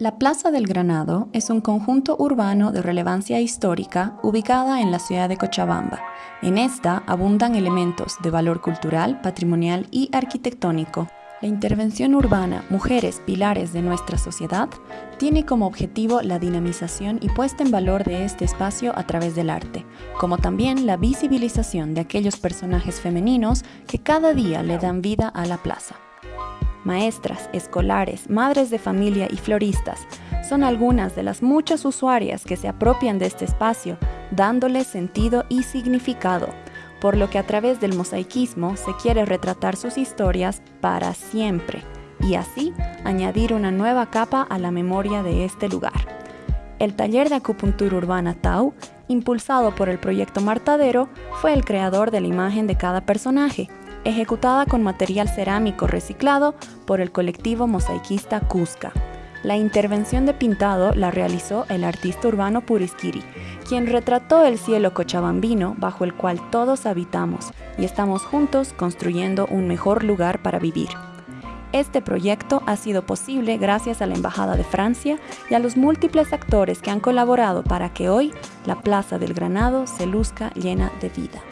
La Plaza del Granado es un conjunto urbano de relevancia histórica ubicada en la ciudad de Cochabamba. En esta abundan elementos de valor cultural, patrimonial y arquitectónico. La intervención urbana Mujeres Pilares de nuestra sociedad tiene como objetivo la dinamización y puesta en valor de este espacio a través del arte, como también la visibilización de aquellos personajes femeninos que cada día le dan vida a la plaza maestras, escolares, madres de familia y floristas son algunas de las muchas usuarias que se apropian de este espacio, dándole sentido y significado, por lo que a través del mosaicismo se quiere retratar sus historias para siempre y así añadir una nueva capa a la memoria de este lugar. El taller de acupuntura urbana Tau, impulsado por el proyecto Martadero, fue el creador de la imagen de cada personaje, ejecutada con material cerámico reciclado por el colectivo mosaiquista Cusca. La intervención de pintado la realizó el artista urbano Purisquiri, quien retrató el cielo cochabambino bajo el cual todos habitamos y estamos juntos construyendo un mejor lugar para vivir. Este proyecto ha sido posible gracias a la Embajada de Francia y a los múltiples actores que han colaborado para que hoy la Plaza del Granado se luzca llena de vida.